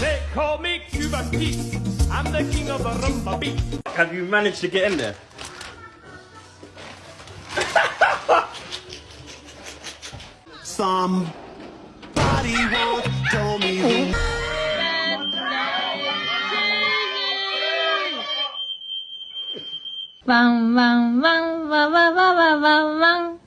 they call me Cuban Pete. I'm the king of the rumba beat. Have you managed to get in there? Somebody wants 汪汪汪汪汪汪汪汪。汪